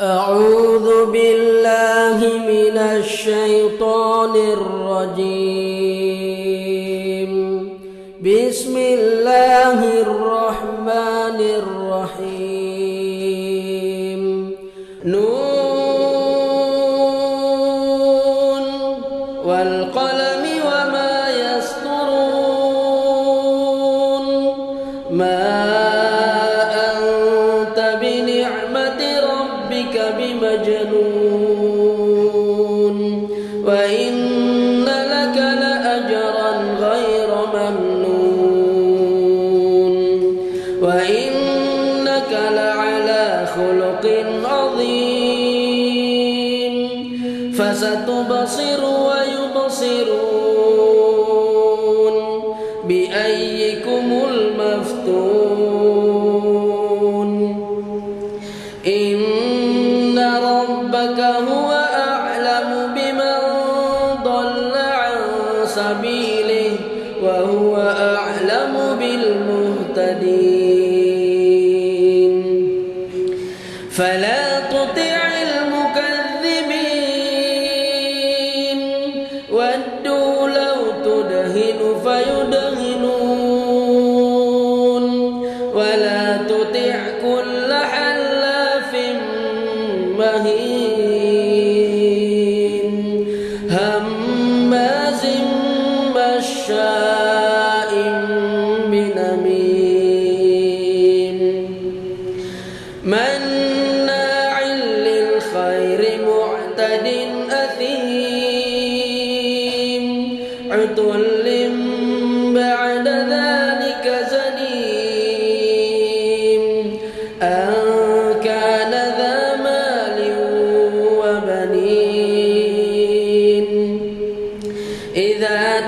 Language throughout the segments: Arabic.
أعوذ بالله من الشيطان الرجيم. بسم الله الرحمن الرحيم. نون فستبصر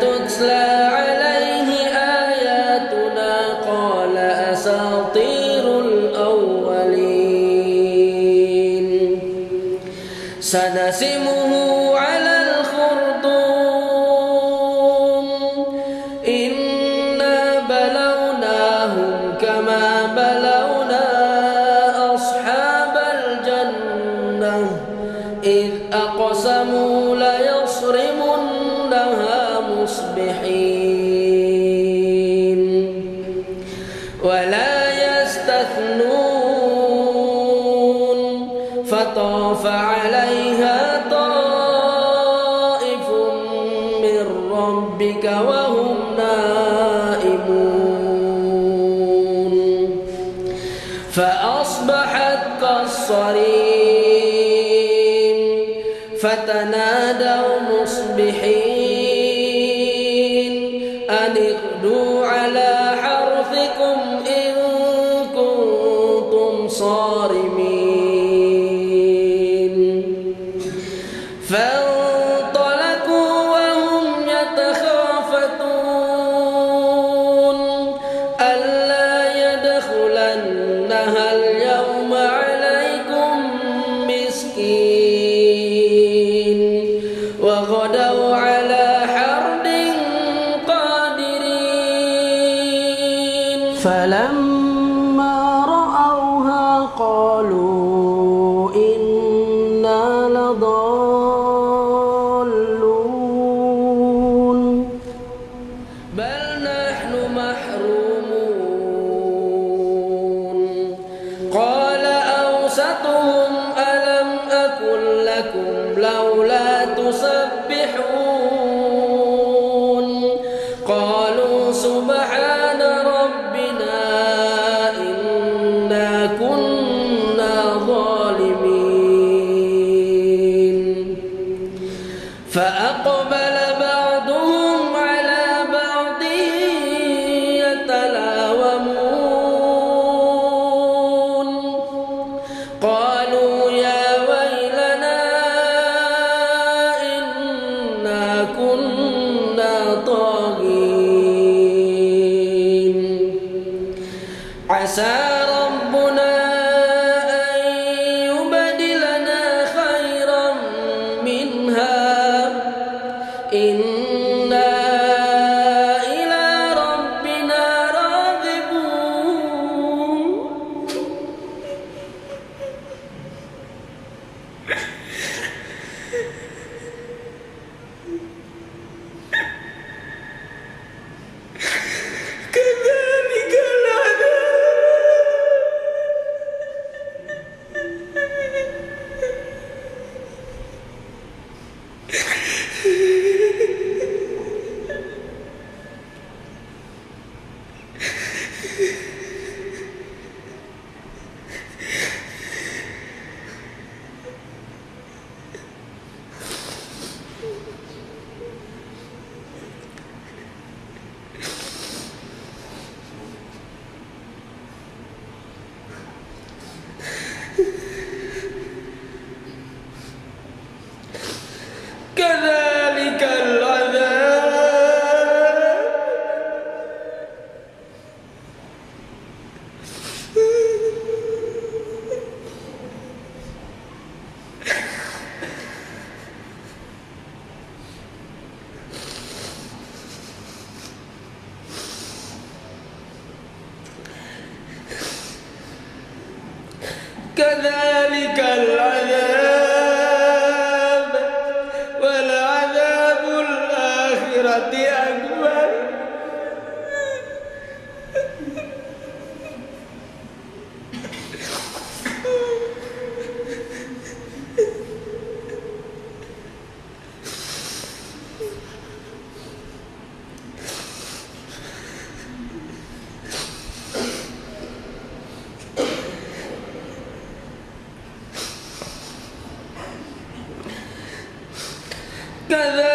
تتلى عليه آياتنا قال أساطير الأولين. سنسمه على الخرطوم. إنا بلوناهم عليها طائف من ربك وهم نائمون. فأصبحت كالصريم فتنادوا مصبحين. أن اغدوا على حرثكم إن كنتم صارمين. مسكين وغدوا على حرد قادرين فلما رأوها قالوا إنا لضالون بل فأقبل بعضهم على بعض يتلاومون. قالوا يا ويلنا إنا كنا طاغين. كذلك العذاب ولعذاب الآخرة كذلك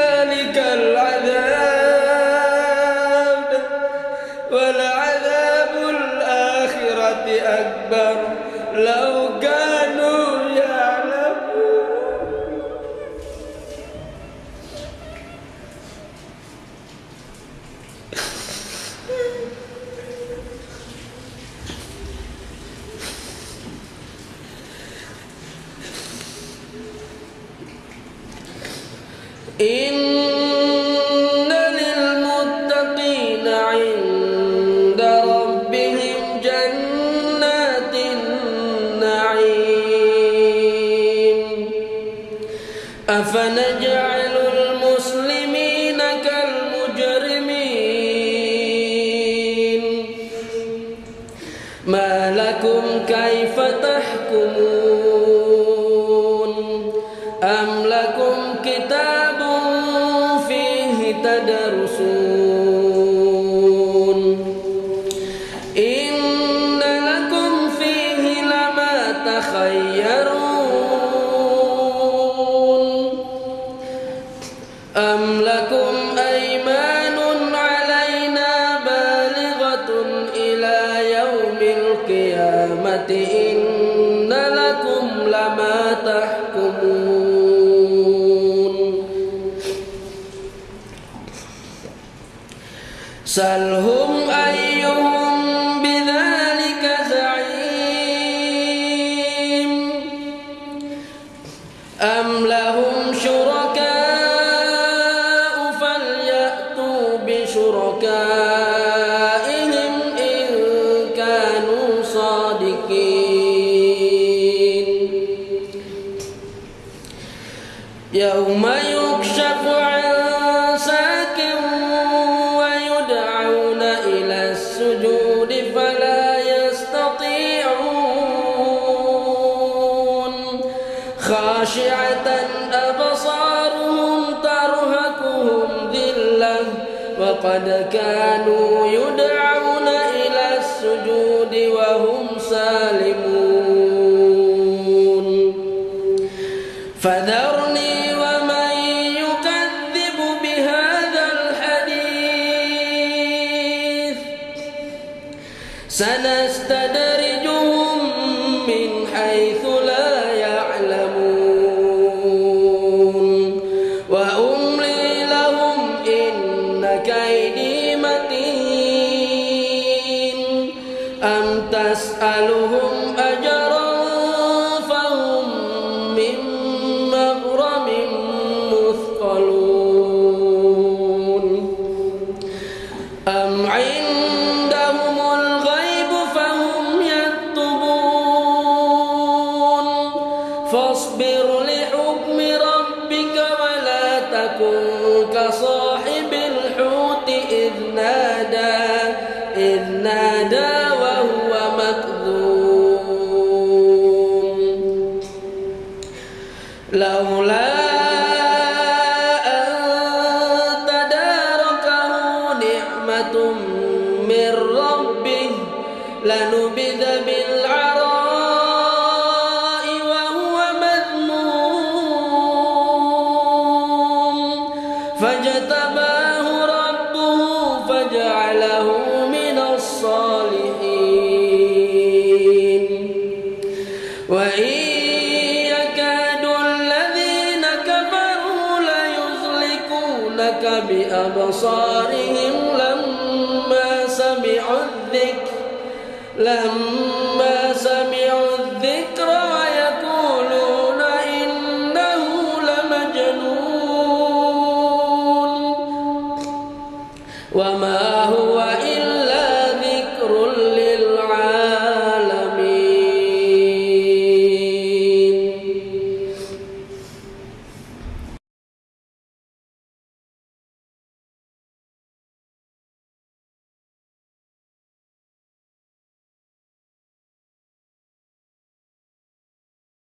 أفنجعل المسلمين كالمجرمين؟ ما لكم كيف تحكمون؟ سلهم أيهم بذلك زعيم أم لهم شركاء فليأتوا بشركائهم خاشعة أبصارهم ترهقهم ذلة وقد كانوا يدعون إلى السجود وهم سالمون. فذرني ومن يكذب بهذا الحديث. سنستدرجهم تسألهم أجرا فهم من مغرم مثقلون. أم عندهم الغيب فهم يكتبون. فاصبر لحكم ربك ولا تكن كصاحب لنبذ بالعراء وهو مذموم. فاجتباه ربه فجعله من الصالحين. وإن يكاد الذين كفروا ليزلقونك بأبصارهم لما سمعوا الذكر. لما